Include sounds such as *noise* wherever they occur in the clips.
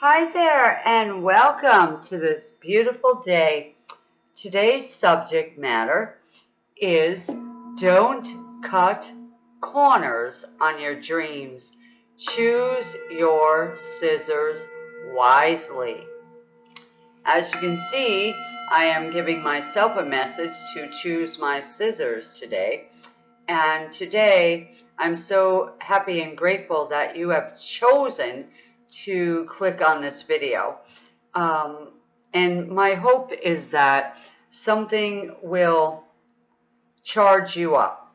Hi there and welcome to this beautiful day. Today's subject matter is don't cut corners on your dreams. Choose your scissors wisely. As you can see, I am giving myself a message to choose my scissors today. And today, I'm so happy and grateful that you have chosen to click on this video. Um, and my hope is that something will charge you up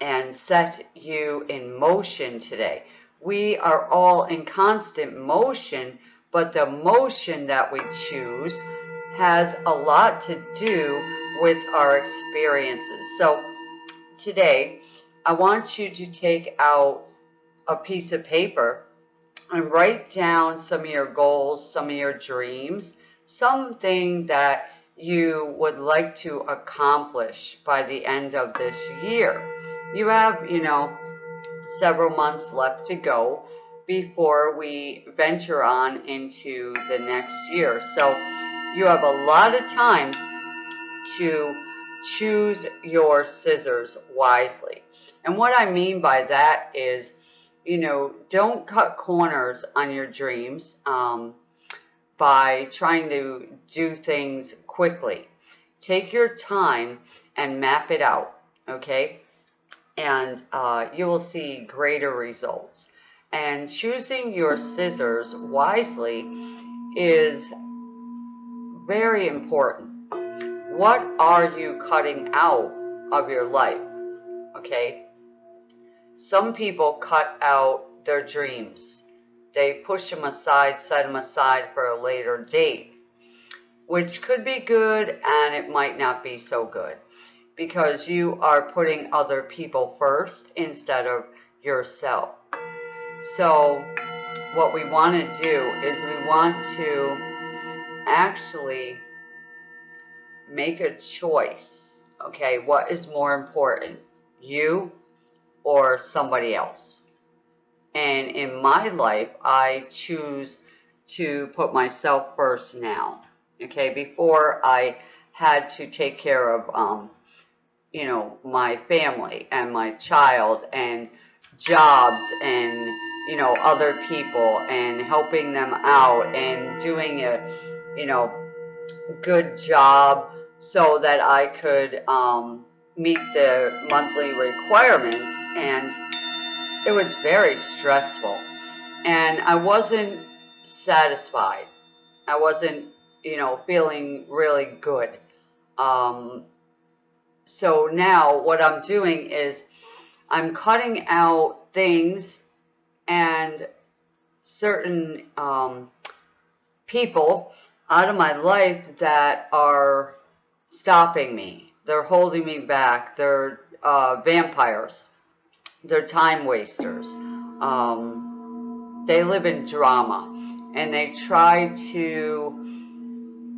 and set you in motion today. We are all in constant motion, but the motion that we choose has a lot to do with our experiences. So today, I want you to take out a piece of paper and write down some of your goals, some of your dreams, something that you would like to accomplish by the end of this year. You have, you know, several months left to go before we venture on into the next year. So you have a lot of time to choose your scissors wisely. And what I mean by that is you know, don't cut corners on your dreams um, by trying to do things quickly. Take your time and map it out, okay? And uh, you will see greater results. And choosing your scissors wisely is very important. What are you cutting out of your life? Okay, some people cut out their dreams. They push them aside, set them aside for a later date, which could be good and it might not be so good because you are putting other people first instead of yourself. So what we want to do is we want to actually make a choice. Okay, what is more important? You or somebody else. And in my life, I choose to put myself first now. Okay, before I had to take care of, um, you know, my family and my child and jobs and, you know, other people and helping them out and doing a, you know, good job so that I could, um, meet the monthly requirements and it was very stressful and I wasn't satisfied. I wasn't, you know, feeling really good. Um, so now what I'm doing is I'm cutting out things and certain um, people out of my life that are stopping me they're holding me back. They're uh, vampires. They're time wasters. Um, they live in drama. And they try to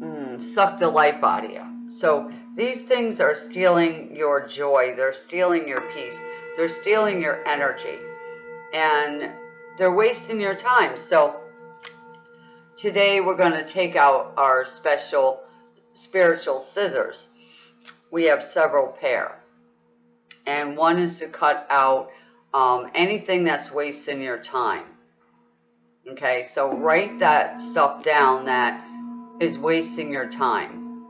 mm, suck the life out of you. So these things are stealing your joy. They're stealing your peace. They're stealing your energy. And they're wasting your time. So today we're going to take out our special spiritual scissors we have several pair. And one is to cut out um, anything that's wasting your time. Okay, so write that stuff down that is wasting your time.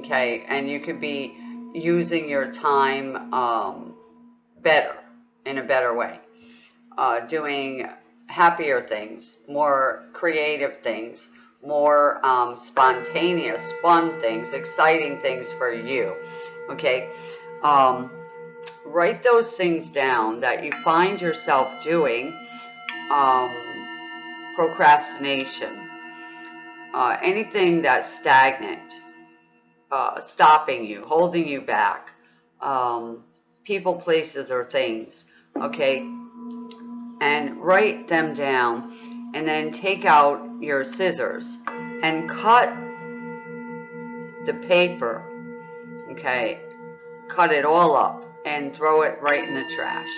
Okay, and you could be using your time um, better, in a better way. Uh, doing happier things, more creative things, more um, spontaneous, fun things, exciting things for you okay? Um, write those things down that you find yourself doing. Um, procrastination, uh, anything that's stagnant, uh, stopping you, holding you back, um, people, places, or things, okay? And write them down and then take out your scissors and cut the paper okay, cut it all up and throw it right in the trash,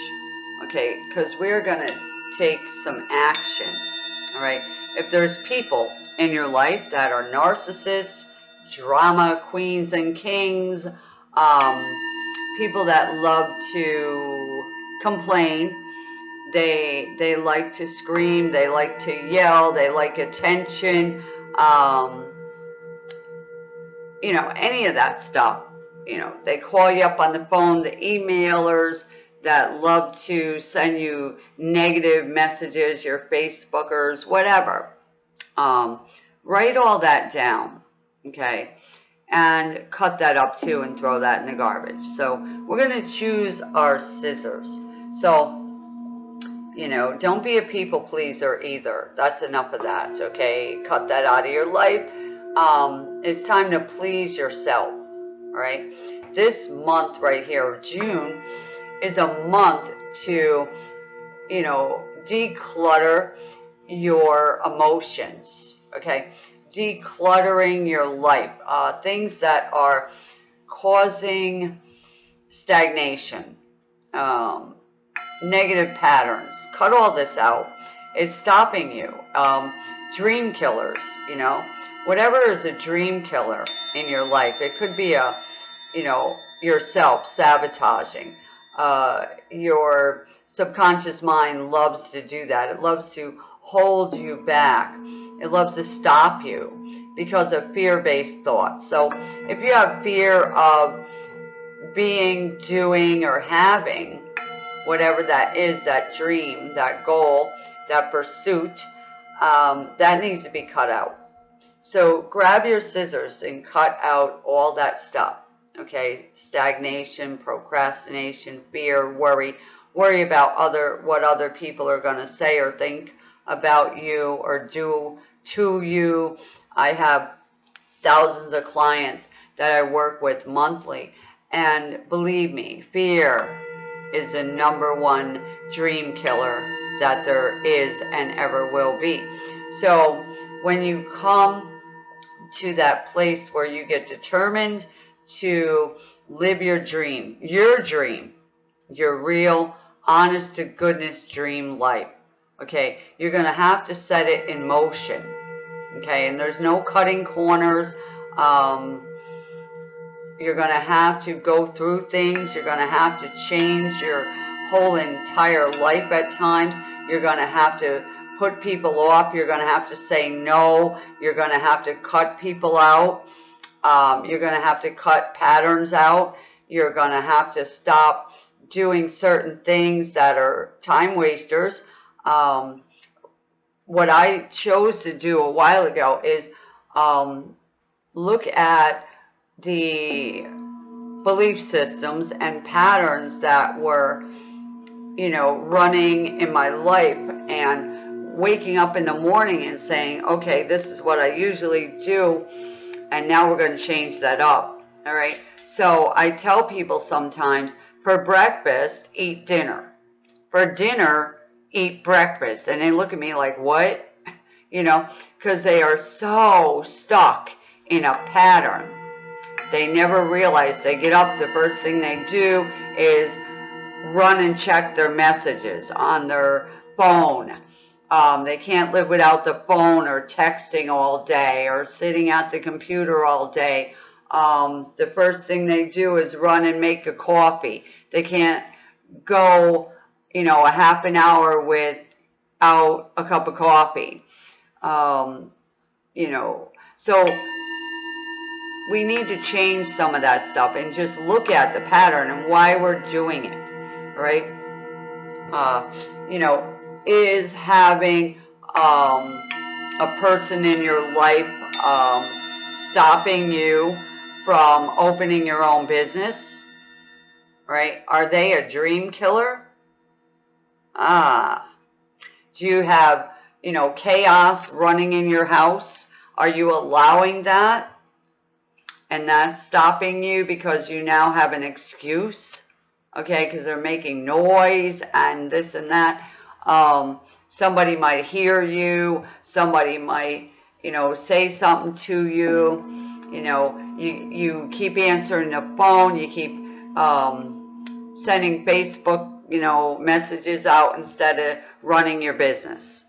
okay, because we're going to take some action, all right. if there's people in your life that are narcissists, drama queens and kings, um, people that love to complain, they they like to scream, they like to yell, they like attention, um, you know, any of that stuff. You know, they call you up on the phone, the emailers that love to send you negative messages, your Facebookers, whatever. Um, write all that down, okay? And cut that up too and throw that in the garbage. So we're going to choose our scissors. So, you know, don't be a people pleaser either. That's enough of that, okay? Cut that out of your life. Um, it's time to please yourself, right? This month right here, June, is a month to, you know, declutter your emotions, okay? Decluttering your life, uh, things that are causing stagnation, um, negative patterns. Cut all this out. It's stopping you. Um, dream killers, you know, whatever is a dream killer in your life. It could be a, you know, yourself sabotaging. Uh, your subconscious mind loves to do that. It loves to hold you back. It loves to stop you because of fear-based thoughts. So if you have fear of being, doing, or having whatever that is, that dream, that goal, that pursuit, um, that needs to be cut out. So grab your scissors and cut out all that stuff okay? Stagnation procrastination fear worry. Worry about other what other people are going to say or think about you or do to you. I have thousands of clients that i work with monthly and believe me fear is the number one dream killer that there is and ever will be so when you come to that place where you get determined to live your dream, your dream, your real, honest to goodness dream life. Okay, you're going to have to set it in motion. Okay, and there's no cutting corners. Um, you're going to have to go through things. You're going to have to change your whole entire life at times. You're going to have to put people off. You're going to have to say no. You're going to have to cut people out. Um, you're going to have to cut patterns out. You're going to have to stop doing certain things that are time wasters. Um, what I chose to do a while ago is um, look at the belief systems and patterns that were, you know, running in my life and waking up in the morning and saying, okay, this is what I usually do and now we're going to change that up. All right. So I tell people sometimes for breakfast, eat dinner. For dinner, eat breakfast. And they look at me like, what? *laughs* You know, because they are so stuck in a pattern. They never realize they get up, the first thing they do is run and check their messages on their phone um, they can't live without the phone or texting all day or sitting at the computer all day. Um, the first thing they do is run and make a coffee. They can't go, you know, a half an hour without a cup of coffee. Um, you know, so we need to change some of that stuff and just look at the pattern and why we're doing it, right? Uh, you know, is having um, a person in your life um, stopping you from opening your own business, right? Are they a dream killer? Ah. Do you have, you know, chaos running in your house? Are you allowing that? And that's stopping you because you now have an excuse, okay? Because they're making noise and this and that. Um, somebody might hear you. Somebody might, you know, say something to you. You know, you, you keep answering the phone. You keep um, sending Facebook, you know, messages out instead of running your business.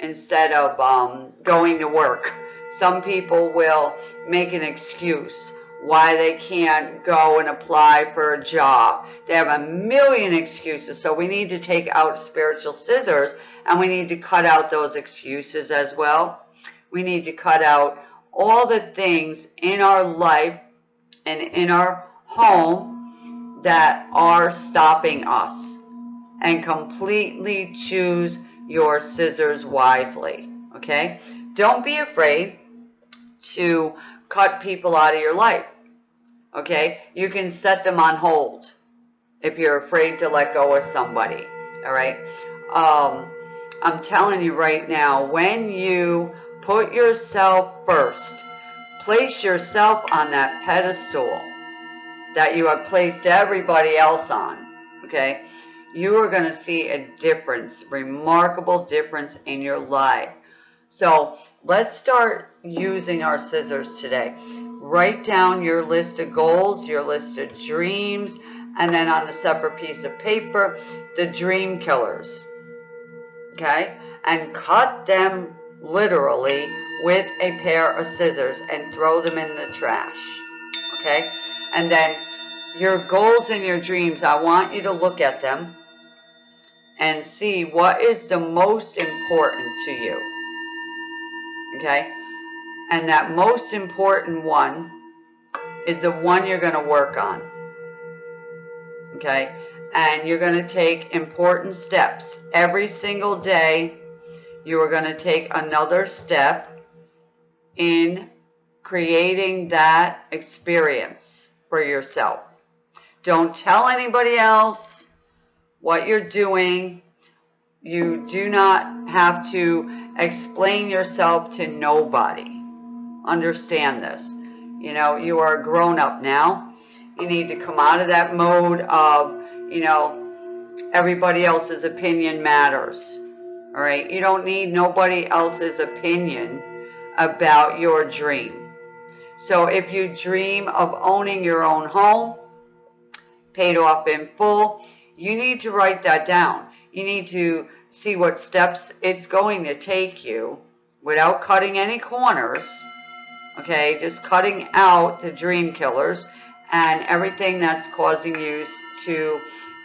instead of um, going to work. Some people will make an excuse why they can't go and apply for a job. They have a million excuses. So we need to take out spiritual scissors and we need to cut out those excuses as well. We need to cut out all the things in our life and in our home that are stopping us and completely choose your scissors wisely. Okay? Don't be afraid to cut people out of your life. Okay? You can set them on hold if you're afraid to let go of somebody. All right? Um, I'm telling you right now, when you put yourself first, place yourself on that pedestal that you have placed everybody else on. Okay? You are going to see a difference, remarkable difference in your life. So let's start using our scissors today. Write down your list of goals, your list of dreams, and then on a separate piece of paper, the dream killers. Okay? And cut them literally with a pair of scissors and throw them in the trash. Okay? And then your goals and your dreams, I want you to look at them and see what is the most important to you. Okay? And that most important one is the one you're going to work on. Okay? And you're going to take important steps. Every single day, you are going to take another step in creating that experience for yourself. Don't tell anybody else what you're doing. You do not have to explain yourself to nobody. Understand this. You know, you are a grown up now. You need to come out of that mode of, you know, everybody else's opinion matters. All right. You don't need nobody else's opinion about your dream. So if you dream of owning your own home, paid off in full, you need to write that down. You need to see what steps it's going to take you without cutting any corners. Okay, just cutting out the dream killers and everything that's causing you to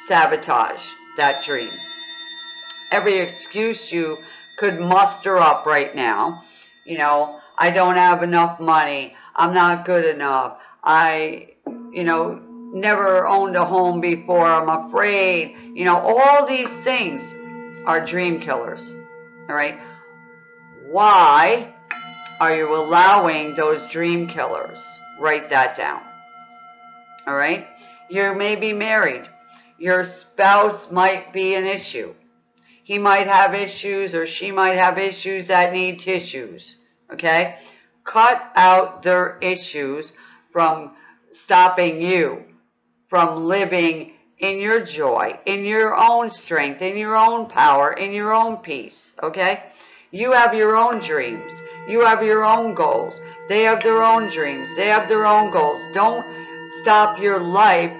sabotage that dream. Every excuse you could muster up right now, you know, I don't have enough money, I'm not good enough, I, you know, never owned a home before, I'm afraid. You know, all these things are dream killers. All right. Why are you allowing those dream killers? Write that down. All right. You may be married. Your spouse might be an issue. He might have issues or she might have issues that need tissues. Okay. Cut out their issues from stopping you from living in your joy, in your own strength, in your own power, in your own peace, okay? You have your own dreams. You have your own goals. They have their own dreams. They have their own goals. Don't stop your life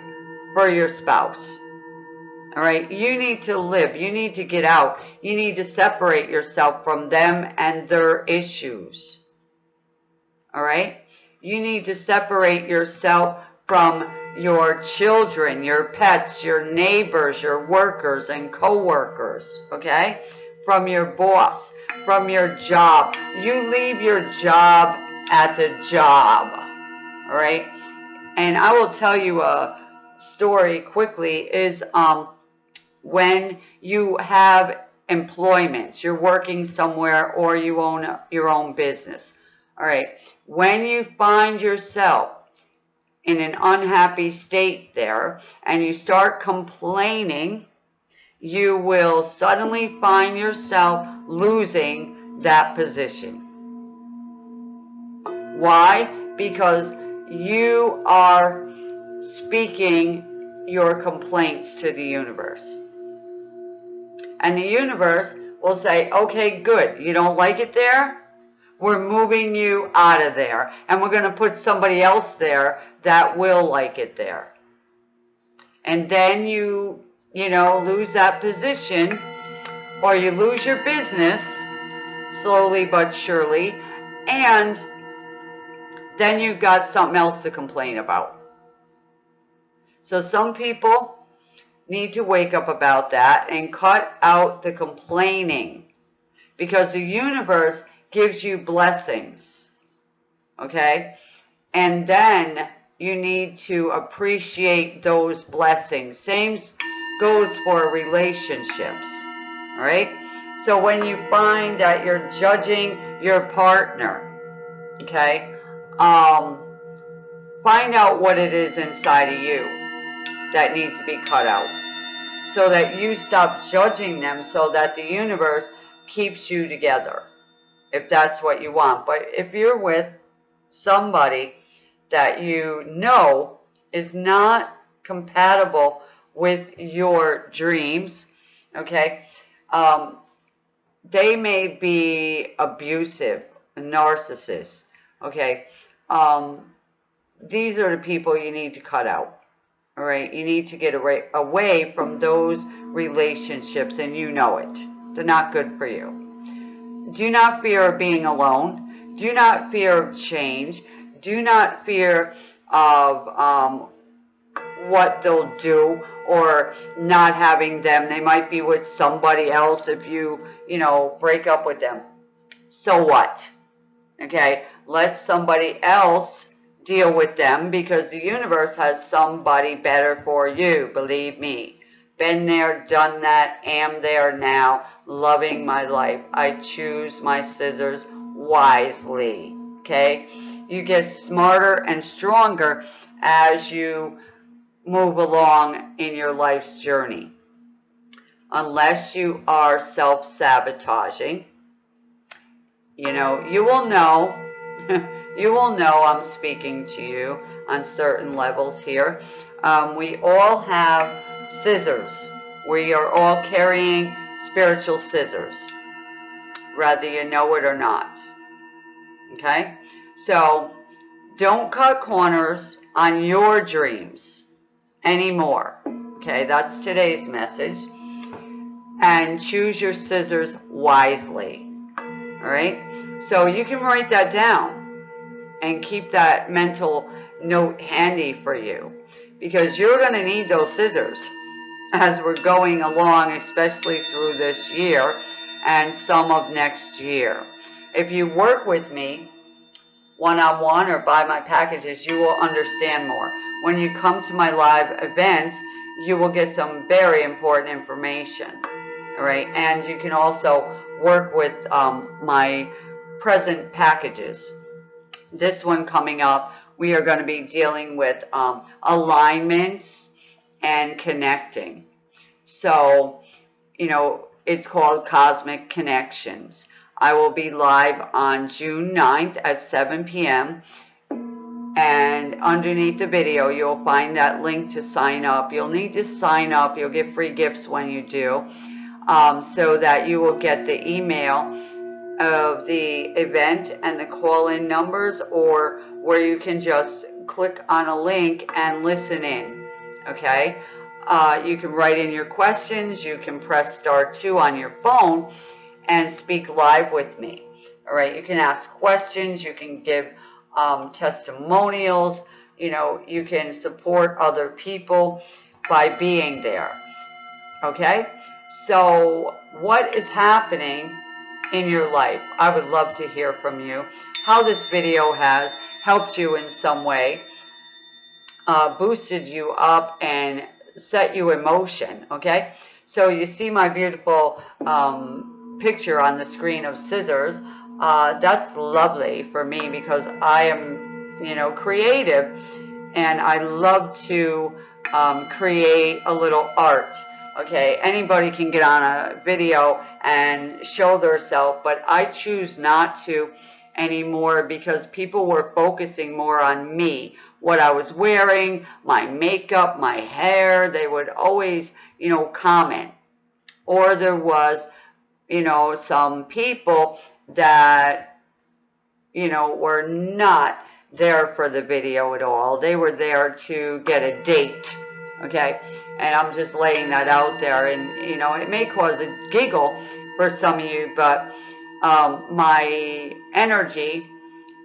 for your spouse. All right? You need to live. You need to get out. You need to separate yourself from them and their issues. All right? You need to separate yourself from your children, your pets, your neighbors, your workers and co-workers, okay? From your boss, from your job. You leave your job at the job, all right? And I will tell you a story quickly is um, when you have employment, you're working somewhere or you own your own business, all right? When you find yourself in an unhappy state there and you start complaining, you will suddenly find yourself losing that position. Why? Because you are speaking your complaints to the universe. And the universe will say, okay, good. You don't like it there? We're moving you out of there. And we're going to put somebody else there that will like it there. And then you, you know, lose that position or you lose your business slowly but surely. And then you've got something else to complain about. So some people need to wake up about that and cut out the complaining because the universe gives you blessings. Okay? And then you need to appreciate those blessings. Same goes for relationships. All right? So when you find that you're judging your partner, okay, um, find out what it is inside of you that needs to be cut out so that you stop judging them so that the universe keeps you together if that's what you want. But if you're with somebody that you know is not compatible with your dreams, okay, um, they may be abusive, narcissists, okay. Um, these are the people you need to cut out. All right, you need to get away, away from those relationships and you know it. They're not good for you. Do not fear being alone. Do not fear change. Do not fear of um, what they'll do or not having them. They might be with somebody else if you, you know, break up with them. So what? Okay, let somebody else deal with them because the universe has somebody better for you, believe me. Been there, done that, am there now, loving my life. I choose my scissors wisely, okay? You get smarter and stronger as you move along in your life's journey. Unless you are self-sabotaging, you know, you will know *laughs* you will know I'm speaking to you on certain levels here. Um, we all have scissors. We are all carrying spiritual scissors, whether you know it or not. Okay? So, don't cut corners on your dreams anymore. Okay, that's today's message. And choose your scissors wisely. All right? So you can write that down and keep that mental note handy for you because you're going to need those scissors as we're going along, especially through this year and some of next year. If you work with me one-on-one -on -one or buy my packages, you will understand more. When you come to my live events, you will get some very important information. All right, and you can also work with um, my present packages this one coming up, we are going to be dealing with um, alignments and connecting. So, you know, it's called Cosmic Connections. I will be live on June 9th at 7 p.m. And underneath the video, you'll find that link to sign up. You'll need to sign up. You'll get free gifts when you do. Um, so that you will get the email of the event and the call-in numbers or where you can just click on a link and listen in, okay? Uh, you can write in your questions, you can press star two on your phone and speak live with me, all right? You can ask questions, you can give um, testimonials, you know, you can support other people by being there, okay? So what is happening in your life. I would love to hear from you how this video has helped you in some way, uh, boosted you up and set you in motion, okay? So you see my beautiful um, picture on the screen of scissors. Uh, that's lovely for me because I am, you know, creative and I love to um, create a little art Okay, anybody can get on a video and show their self, but I choose not to anymore because people were focusing more on me, what I was wearing, my makeup, my hair. They would always, you know, comment. Or there was, you know, some people that, you know, were not there for the video at all. They were there to get a date, okay? And I'm just laying that out there. And, you know, it may cause a giggle for some of you, but um, my energy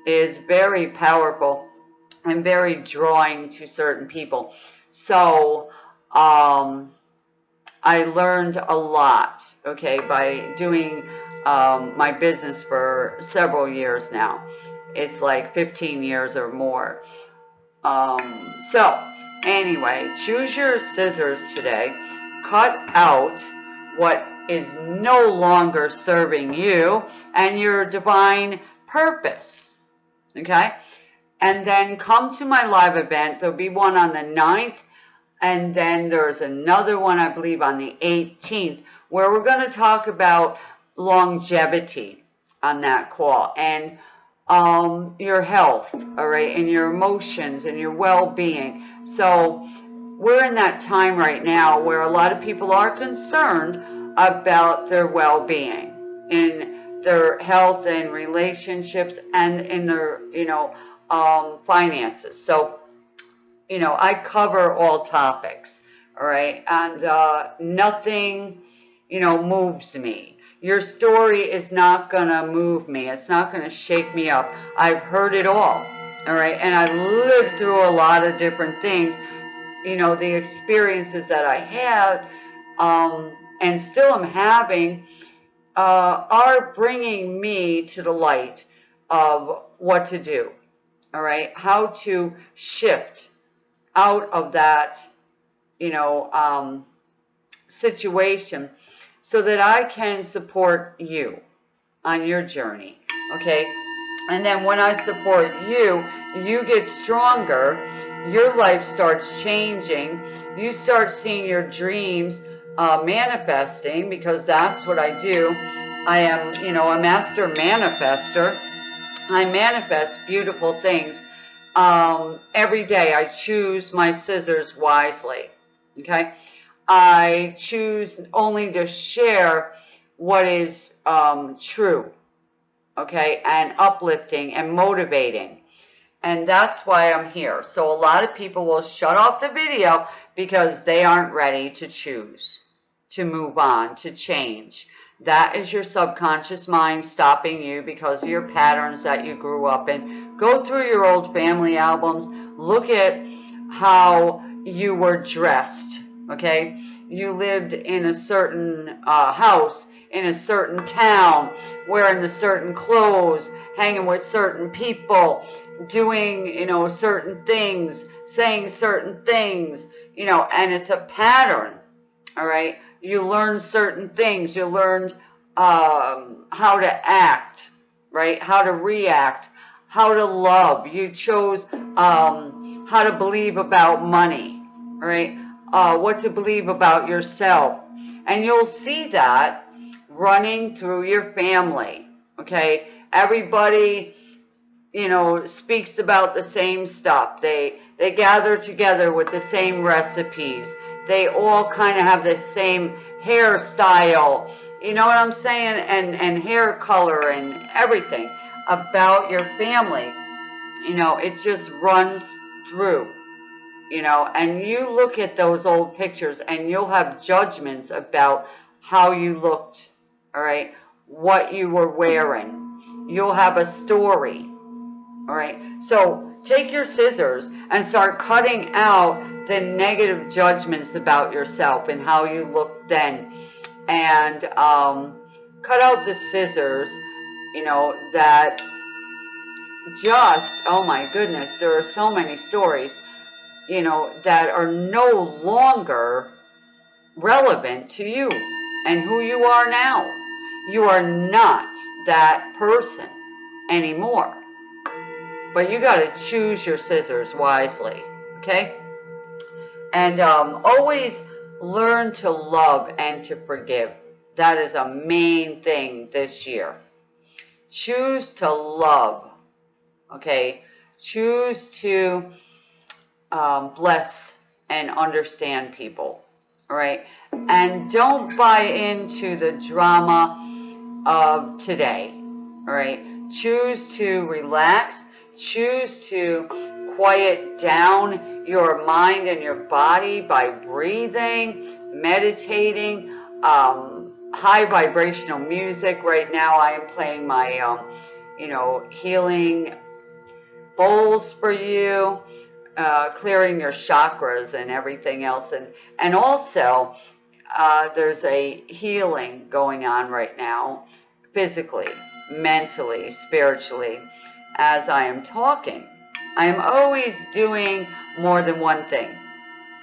is very powerful and very drawing to certain people. So um, I learned a lot, okay, by doing um, my business for several years now. It's like 15 years or more. Um, so, anyway, choose your scissors today. Cut out what is no longer serving you and your divine purpose. Okay? And then come to my live event. There'll be one on the 9th, and then there's another one, I believe, on the 18th, where we're going to talk about longevity on that call and um, your health, all right, and your emotions and your well-being. So we're in that time right now where a lot of people are concerned about their well-being in their health and relationships and in their, you know, um, finances. So, you know, I cover all topics, all right, and uh, nothing, you know, moves me. Your story is not going to move me. It's not going to shake me up. I've heard it all, all right, and I've lived through a lot of different things. You know, the experiences that I had um, and still am having uh, are bringing me to the light of what to do, all right, how to shift out of that, you know, um, situation so that I can support you on your journey, okay? And then when I support you, you get stronger, your life starts changing, you start seeing your dreams uh, manifesting because that's what I do. I am, you know, a master manifester. I manifest beautiful things um, every day. I choose my scissors wisely. Okay. I choose only to share what is um, true. Okay. And uplifting and motivating. And that's why I'm here. So a lot of people will shut off the video because they aren't ready to choose, to move on, to change. That is your subconscious mind stopping you because of your patterns that you grew up in. Go through your old family albums. Look at how you were dressed, okay? You lived in a certain uh, house, in a certain town, wearing the certain clothes, hanging with certain people, doing, you know, certain things, saying certain things, you know, and it's a pattern, all right? You learn certain things. You learned um, how to act, right? How to react, how to love. You chose um, how to believe about money, right? Uh, what to believe about yourself. And you'll see that running through your family, okay? Everybody, you know, speaks about the same stuff. They, they gather together with the same recipes they all kind of have the same hairstyle, you know what I'm saying? And, and hair color and everything about your family. You know, it just runs through, you know, and you look at those old pictures and you'll have judgments about how you looked, all right, what you were wearing. You'll have a story, all right. So take your scissors and start cutting out the negative judgments about yourself and how you looked then. And um, cut out the scissors, you know, that just, oh my goodness, there are so many stories, you know, that are no longer relevant to you and who you are now. You are not that person anymore. But you got to choose your scissors wisely, okay? And um, always learn to love and to forgive. That is a main thing this year. Choose to love, okay? Choose to um, bless and understand people, right? And don't buy into the drama of today, right? Choose to relax. Choose to quiet down your mind and your body by breathing, meditating, um, high vibrational music right now. I am playing my, um, you know, healing bowls for you, uh, clearing your chakras and everything else. And, and also, uh, there's a healing going on right now, physically, mentally, spiritually, as I am talking. I am always doing more than one thing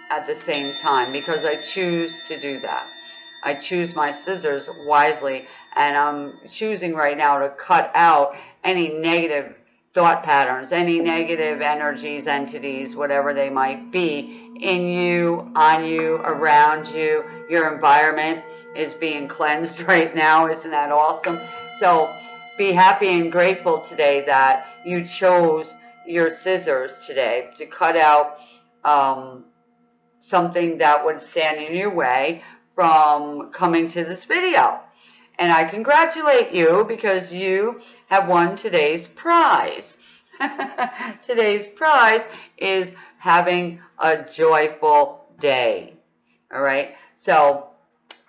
at the same time because I choose to do that. I choose my scissors wisely and I'm choosing right now to cut out any negative thought patterns, any negative energies, entities, whatever they might be in you, on you, around you. Your environment is being cleansed *laughs* right now. Isn't that awesome? So be happy and grateful today that you chose your scissors today to cut out um, something that would stand in your way from coming to this video. And I congratulate you because you have won today's prize. *laughs* today's prize is having a joyful day. All right. So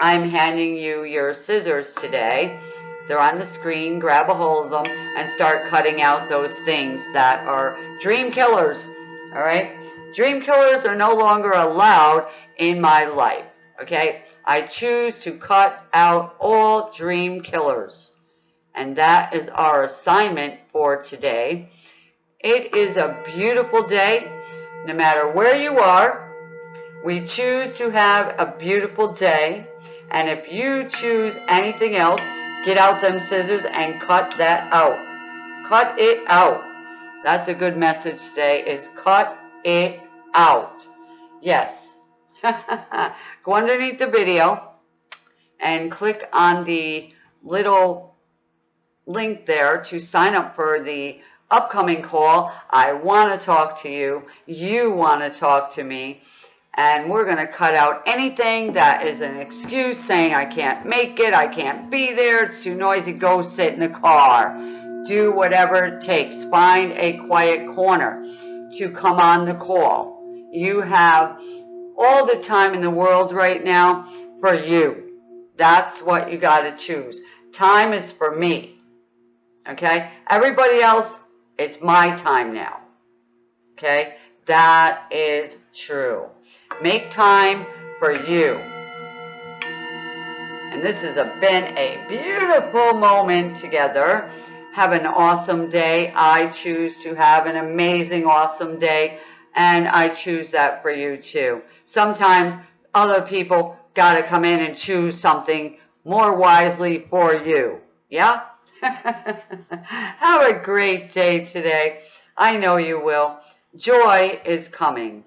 I'm handing you your scissors today. They're on the screen. Grab a hold of them and start cutting out those things that are dream killers. All right. Dream killers are no longer allowed in my life. Okay. I choose to cut out all dream killers. And that is our assignment for today. It is a beautiful day. No matter where you are, we choose to have a beautiful day. And if you choose anything else, get out them scissors and cut that out. Cut it out. That's a good message today is cut it out. Yes. Go underneath the video and click on the little link there to sign up for the upcoming call. I want to talk to you. You want to talk to me. And we're going to cut out anything that is an excuse saying I can't make it, I can't be there, it's too noisy, go sit in the car. Do whatever it takes. Find a quiet corner to come on the call. You have all the time in the world right now for you. That's what you got to choose. Time is for me. Okay? Everybody else, it's my time now. Okay? That is true. Make time for you. And this has been a beautiful moment together. Have an awesome day. I choose to have an amazing, awesome day. And I choose that for you too. Sometimes other people got to come in and choose something more wisely for you. Yeah? *laughs* Have a great day today. I know you will. Joy is coming.